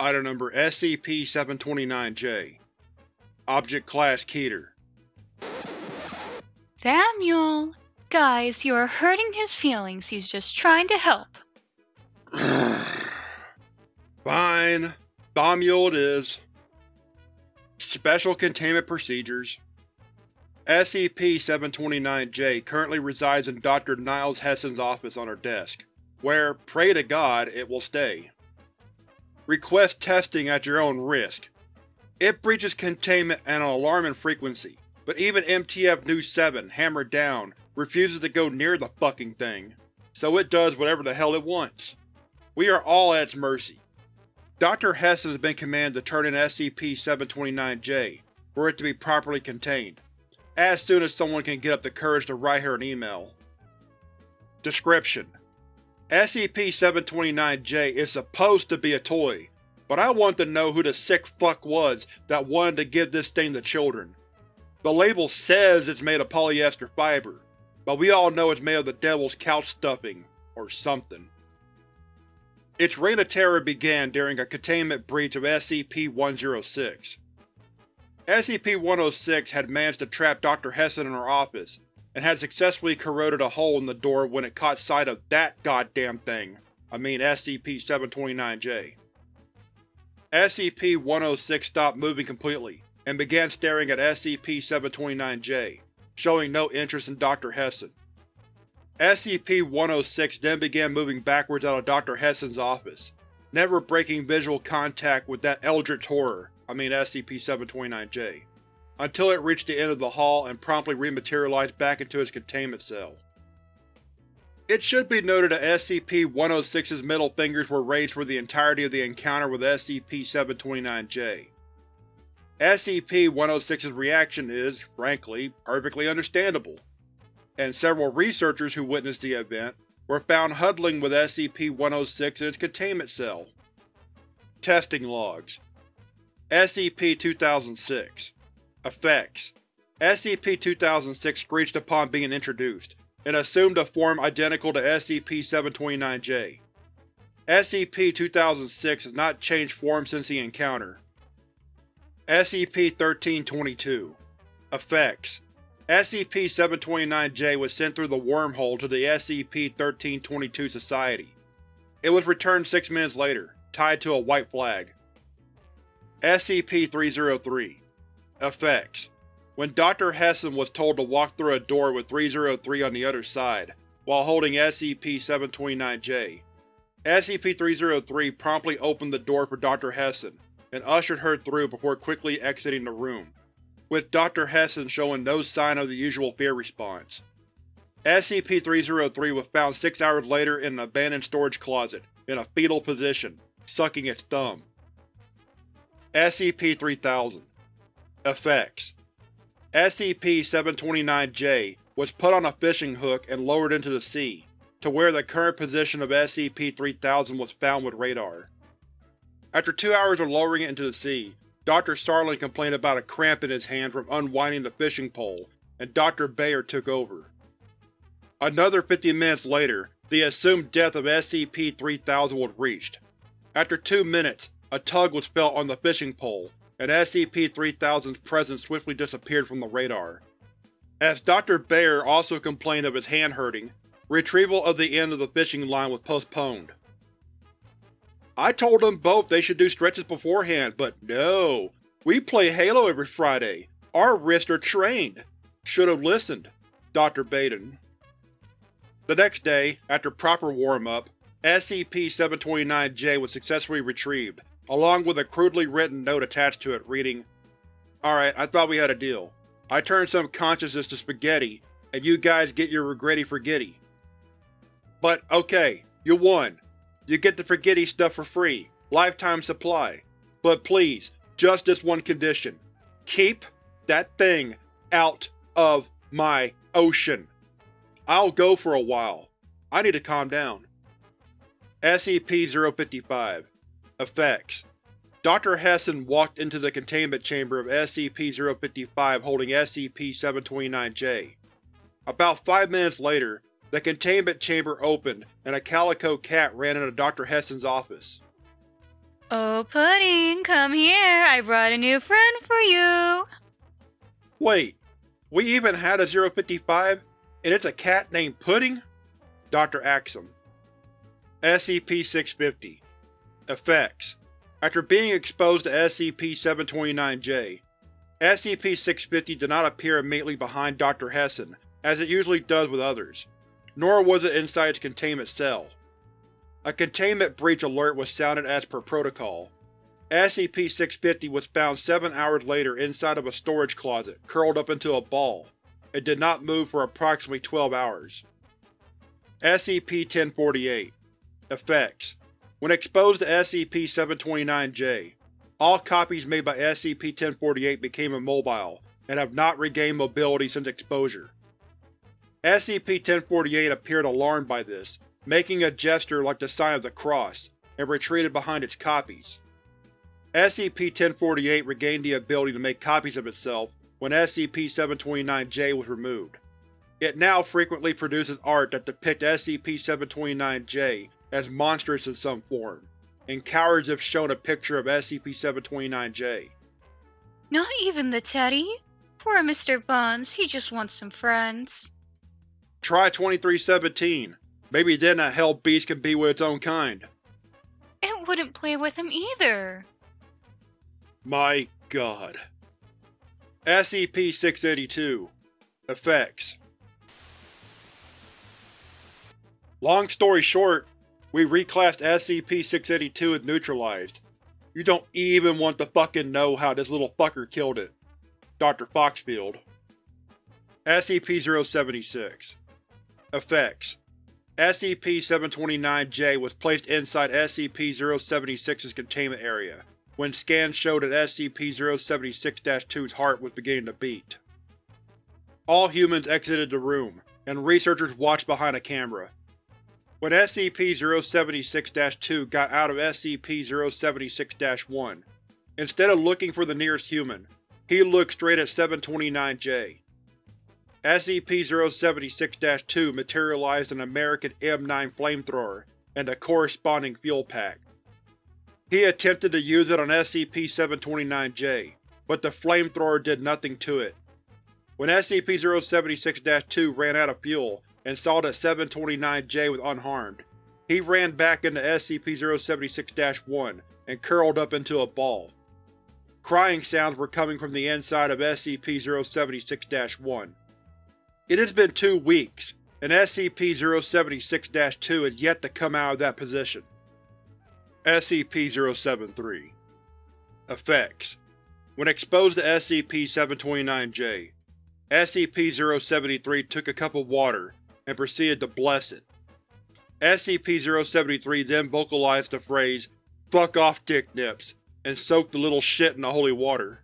Item Number SCP-729-J Object Class Keter Samuel! Guys, you are hurting his feelings. He's just trying to help. Fine. Mule it is. Special Containment Procedures SCP-729-J currently resides in Dr. Niles Hessen's office on her desk, where, pray to God, it will stay. Request testing at your own risk. It breaches containment at an alarming frequency, but even MTF Nu-7, hammered down, refuses to go near the fucking thing, so it does whatever the hell it wants. We are all at its mercy. Dr. Hessen has been commanded to turn in SCP-729-J for it to be properly contained, as soon as someone can get up the courage to write her an email. Description: SCP-729-J is supposed to be a toy, but I want to know who the sick fuck was that wanted to give this thing to children. The label says it's made of polyester fiber, but we all know it's made of the devil's couch stuffing, or something. Its reign of terror began during a containment breach of SCP-106. SCP-106 had managed to trap Dr. Hessen in her office, and had successfully corroded a hole in the door when it caught sight of that goddamn thing, I mean SCP-729-J. SCP-106 stopped moving completely, and began staring at SCP-729-J, showing no interest in Dr. Hessen. SCP-106 then began moving backwards out of Dr. Hessen's office, never breaking visual contact with that eldritch horror, I mean SCP-729-J, until it reached the end of the hall and promptly rematerialized back into its containment cell. It should be noted that SCP-106's middle fingers were raised for the entirety of the encounter with SCP-729-J. SCP-106's reaction is, frankly, perfectly understandable, and several researchers who witnessed the event were found huddling with SCP-106 in its containment cell. Testing Logs SCP-2006 Effects SCP-2006 screeched upon being introduced, and assumed a form identical to SCP-729-J. SCP-2006 has not changed form since the encounter. SCP-1322 Effects SCP-729-J was sent through the wormhole to the SCP-1322 Society. It was returned six minutes later, tied to a white flag. SCP-303 Effects When Dr. Hessen was told to walk through a door with 303 on the other side, while holding SCP-729-J, SCP-303 promptly opened the door for Dr. Hessen and ushered her through before quickly exiting the room, with Dr. Hessen showing no sign of the usual fear response. SCP-303 was found six hours later in an abandoned storage closet, in a fetal position, sucking its thumb. SCP-3000 Effects SCP-729-J was put on a fishing hook and lowered into the sea, to where the current position of SCP-3000 was found with radar. After two hours of lowering it into the sea, Dr. Sarlin complained about a cramp in his hand from unwinding the fishing pole, and Dr. Bayer took over. Another 50 minutes later, the assumed death of SCP-3000 was reached. After two minutes, a tug was felt on the fishing pole, and SCP-3000's presence swiftly disappeared from the radar. As Dr. Bayer also complained of his hand hurting, retrieval of the end of the fishing line was postponed. I told them both they should do stretches beforehand, but no. We play Halo every Friday. Our wrists are trained. Should've listened. Dr. Baden. The next day, after proper warm-up, SCP-729-J was successfully retrieved, along with a crudely written note attached to it reading, Alright, I thought we had a deal. I turned some consciousness to spaghetti, and you guys get your regretty forgetty. But, okay, you won. You get the forgetty stuff for free, lifetime supply. But please, just this one condition. Keep that thing out of my ocean. I'll go for a while. I need to calm down. SCP-055 Effects Dr. Hessen walked into the containment chamber of SCP-055 holding SCP-729-J. About five minutes later, the containment chamber opened and a calico cat ran into Dr. Hessen's office. Oh, Pudding, come here. I brought a new friend for you. Wait, we even had a 055, and it's a cat named Pudding? Dr. Axum. SCP-650 Effects After being exposed to SCP-729-J, SCP-650 did not appear immediately behind Dr. Hesson, as it usually does with others, nor was it inside its containment cell. A containment breach alert was sounded as per protocol. SCP-650 was found seven hours later inside of a storage closet, curled up into a ball. It did not move for approximately 12 hours. SCP-1048 Effects When exposed to SCP-729-J, all copies made by SCP-1048 became immobile, and have not regained mobility since exposure. SCP-1048 appeared alarmed by this, making a gesture like the sign of the cross, and retreated behind its copies. SCP-1048 regained the ability to make copies of itself when SCP-729-J was removed. It now frequently produces art that depicts SCP-729-J as monstrous in some form, and cowards if shown a picture of SCP-729-J. Not even the teddy? Poor Mr. Buns, he just wants some friends. Try 2317. Maybe then that hell beast can be with its own kind. It wouldn't play with him either. My god. SCP-682 Effects Long story short, we reclassed SCP-682 as neutralized. You don't even want to fucking know how this little fucker killed it. Dr. Foxfield SCP-076 Effects SCP-729-J was placed inside SCP-076's containment area, when scans showed that SCP-076-2's heart was beginning to beat. All humans exited the room, and researchers watched behind a camera. When SCP-076-2 got out of SCP-076-1, instead of looking for the nearest human, he looked straight at 729-J. SCP-076-2 materialized an American M9 flamethrower and a corresponding fuel pack. He attempted to use it on SCP-729-J, but the flamethrower did nothing to it. When SCP-076-2 ran out of fuel and saw that 729-J was unharmed, he ran back into SCP-076-1 and curled up into a ball. Crying sounds were coming from the inside of SCP-076-1. It has been two weeks, and SCP-076-2 is yet to come out of that position. SCP-073 Effects When exposed to SCP-729-J, SCP-073 took a cup of water and proceeded to bless it. SCP-073 then vocalized the phrase, Fuck off dick nips, and soaked the little shit in the holy water.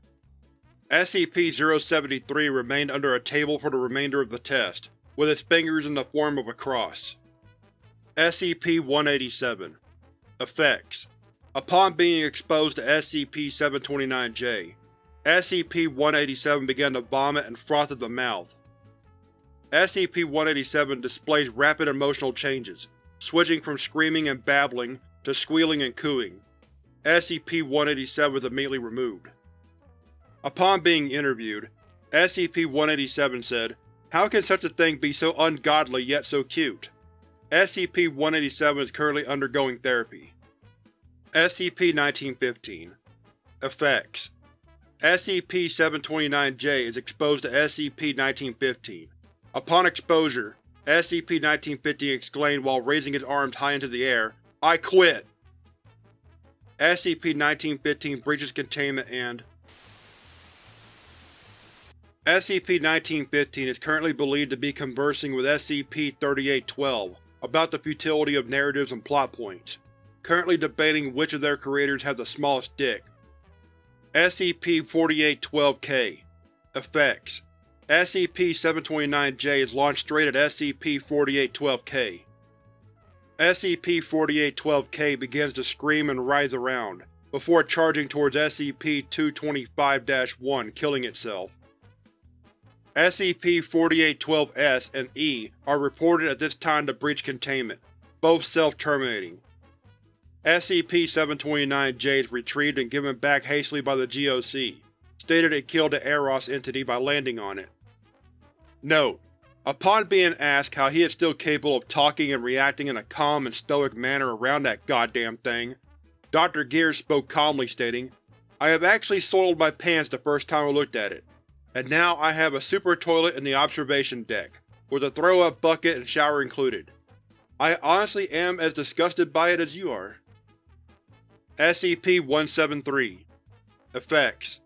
SCP-073 remained under a table for the remainder of the test, with its fingers in the form of a cross. SCP-187 Effects Upon being exposed to SCP-729-J, SCP-187 began to vomit and froth at the mouth. SCP-187 displays rapid emotional changes, switching from screaming and babbling to squealing and cooing. SCP-187 was immediately removed. Upon being interviewed, SCP-187 said, How can such a thing be so ungodly yet so cute? SCP-187 is currently undergoing therapy. SCP-1915 Effects SCP-729-J is exposed to SCP-1915. Upon exposure, SCP-1915 exclaimed while raising his arms high into the air, I quit! SCP-1915 breaches containment and SCP-1915 is currently believed to be conversing with SCP-3812 about the futility of narratives and plot points, currently debating which of their creators has the smallest dick. SCP-4812-K Effects SCP-729-J is launched straight at SCP-4812-K. SCP-4812-K begins to scream and writhe around, before charging towards SCP-225-1, killing itself. SCP-4812-S and E are reported at this time to breach containment, both self-terminating. SCP-729-J is retrieved and given back hastily by the GOC, stated it killed the Eros entity by landing on it. Note: Upon being asked how he is still capable of talking and reacting in a calm and stoic manner around that goddamn thing, Dr. Gears spoke calmly stating, I have actually soiled my pants the first time I looked at it, and now I have a super toilet in the observation deck, with a throw-up bucket and shower included. I honestly am as disgusted by it as you are. SCP-173 Effects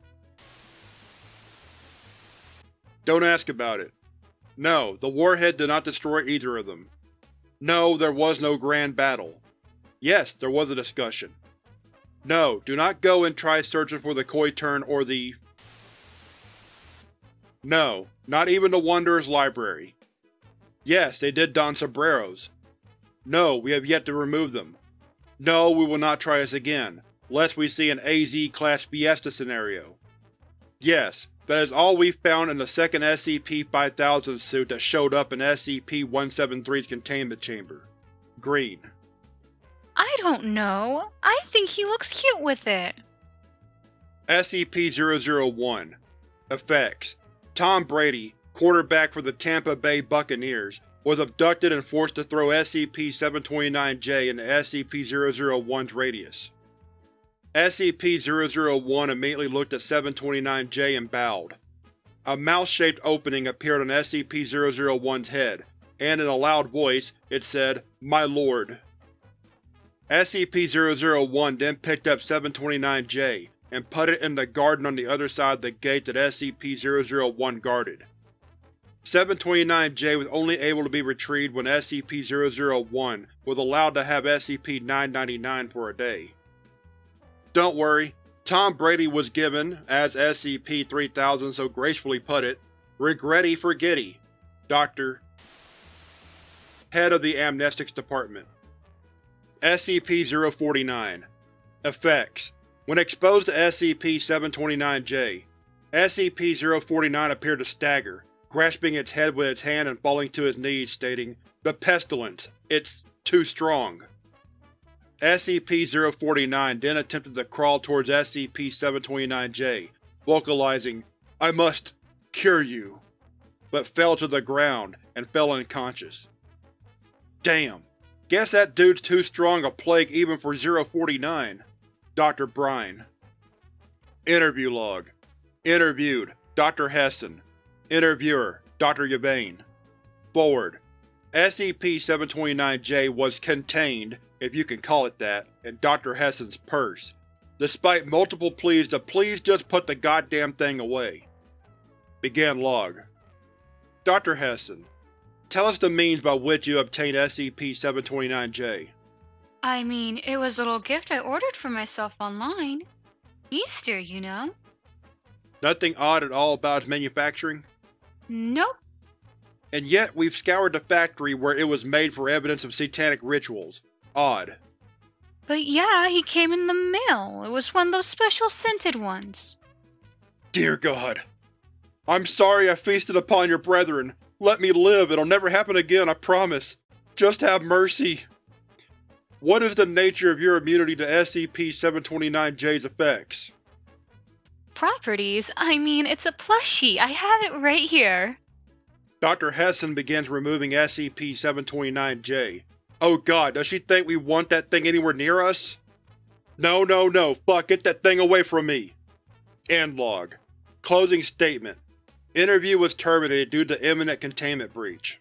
Don't ask about it. No, the warhead did not destroy either of them. No, there was no grand battle. Yes, there was a discussion. No, do not go and try searching for the Koi Turn or the… No, not even the Wanderer's Library. Yes, they did don sombreros. No, we have yet to remove them. No, we will not try this again, lest we see an AZ-class Fiesta scenario. Yes, that is all we found in the second SCP-5000 suit that showed up in SCP-173's containment chamber. Green. I don't know. I think he looks cute with it. SCP-001 Effects Tom Brady, quarterback for the Tampa Bay Buccaneers, was abducted and forced to throw SCP-729-J into SCP-001's radius. SCP-001 immediately looked at 729-J and bowed. A mouth-shaped opening appeared on SCP-001's head, and in a loud voice, it said, My lord. SCP-001 then picked up 729-J and put it in the garden on the other side of the gate that SCP-001 guarded. 729-J was only able to be retrieved when SCP-001 was allowed to have SCP-999 for a day. Don't worry, Tom Brady was given, as SCP-3000 so gracefully put it, regretty forgetty. Dr. Head of the Amnestics Department SCP-049 Effects When exposed to SCP-729-J, SCP-049 appeared to stagger, grasping its head with its hand and falling to its knees, stating, The pestilence! It's too strong. SCP-049 then attempted to crawl towards SCP-729-J, vocalizing, I must cure you, but fell to the ground and fell unconscious. Damn, guess that dude's too strong a plague even for 049. Dr. Brine Interview Log Interviewed, Dr. Hesson Interviewer, Dr. Yvain Forward SCP-729-J was contained if you can call it that, in Dr. Hesson's purse, despite multiple pleas to please just put the goddamn thing away. Began log. Dr. Hesson, tell us the means by which you obtained SCP-729-J. I mean, it was a little gift I ordered for myself online. Easter, you know. Nothing odd at all about its manufacturing? Nope. And yet we've scoured the factory where it was made for evidence of satanic rituals, Odd. But yeah, he came in the mail. It was one of those special scented ones. Dear God. I'm sorry I feasted upon your brethren. Let me live, it'll never happen again, I promise. Just have mercy. What is the nature of your immunity to SCP-729-J's effects? Properties? I mean, it's a plushie. I have it right here. Dr. Hesson begins removing SCP-729-J, Oh god, does she think we want that thing anywhere near us? No, no, no, fuck, get that thing away from me! End log. Closing statement. Interview was terminated due to imminent containment breach.